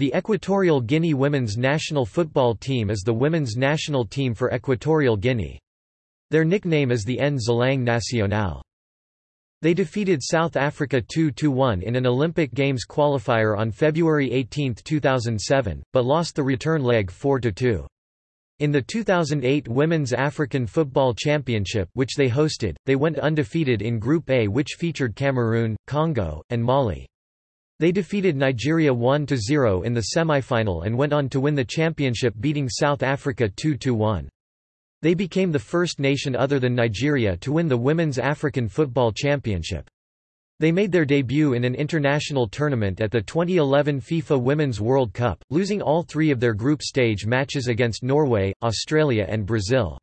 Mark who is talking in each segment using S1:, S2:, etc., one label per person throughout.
S1: The Equatorial Guinea women's national football team is the women's national team for Equatorial Guinea. Their nickname is the Nzalang Nacional. They defeated South Africa 2–1 in an Olympic Games qualifier on February 18, 2007, but lost the return leg 4–2. In the 2008 Women's African Football Championship which they hosted, they went undefeated in Group A which featured Cameroon, Congo, and Mali. They defeated Nigeria 1–0 in the semi-final and went on to win the championship beating South Africa 2–1. They became the first nation other than Nigeria to win the Women's African Football Championship. They made their debut in an international tournament at the 2011 FIFA Women's World Cup, losing all three of their group stage matches against Norway, Australia and Brazil.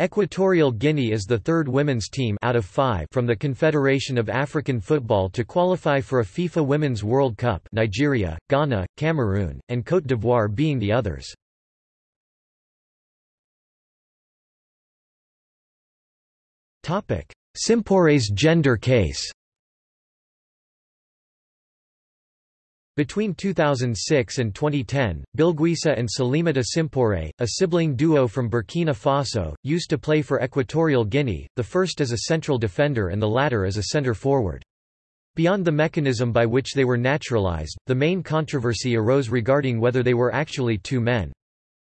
S1: Equatorial Guinea is the third women's team out of five from the Confederation of African Football to qualify for a FIFA Women's World Cup Nigeria, Ghana, Cameroon, and Côte d'Ivoire being the others. Simpore's gender case Between 2006 and 2010, Bilguissa and Salimata Simpore, a sibling duo from Burkina Faso, used to play for Equatorial Guinea, the first as a central defender and the latter as a centre forward. Beyond the mechanism by which they were naturalized, the main controversy arose regarding whether they were actually two men.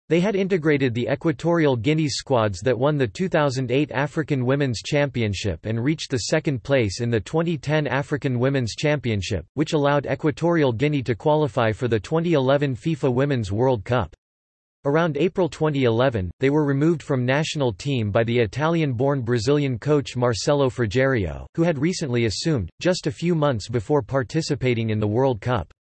S1: They had integrated the Equatorial Guinea squads that won the 2008 African Women's Championship and reached the second place in the 2010 African Women's Championship, which allowed Equatorial Guinea to qualify for the 2011 FIFA Women's World Cup. Around April 2011, they were removed from national team by the Italian-born Brazilian coach Marcelo Frigerio, who had recently assumed, just a few months before participating in the World Cup.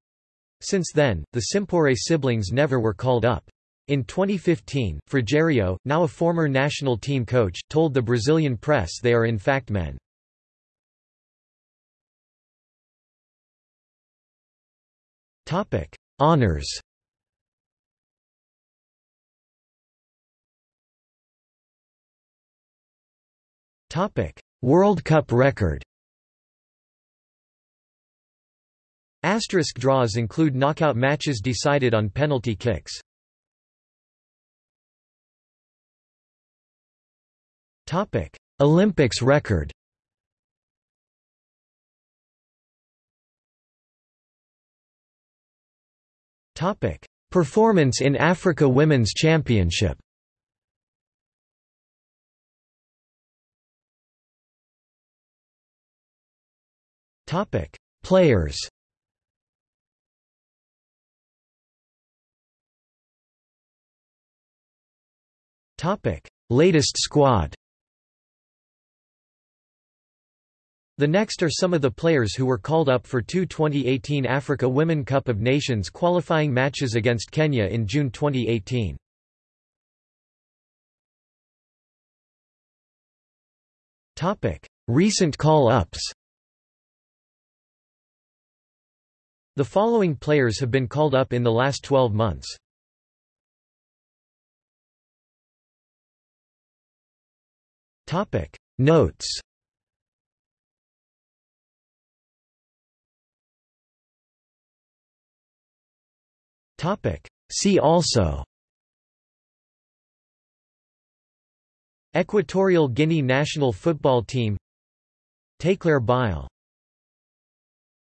S1: Since then, the Simpore siblings never were called up. In 2015, Frigerio, now a former national team coach, told the Brazilian press they are in fact men. Honours World Cup record Asterisk draws include knockout matches decided on penalty kicks. Topic: Olympics record. Topic: Performance in Africa Women's Championship. Topic: Players. Topic: Latest squad. The next are some of the players who were called up for two 2018 Africa Women Cup of Nations qualifying matches against Kenya in June 2018. Recent call-ups The following players have been called up in the last 12 months. Notes See also. Equatorial Guinea national football team. Teclair Bile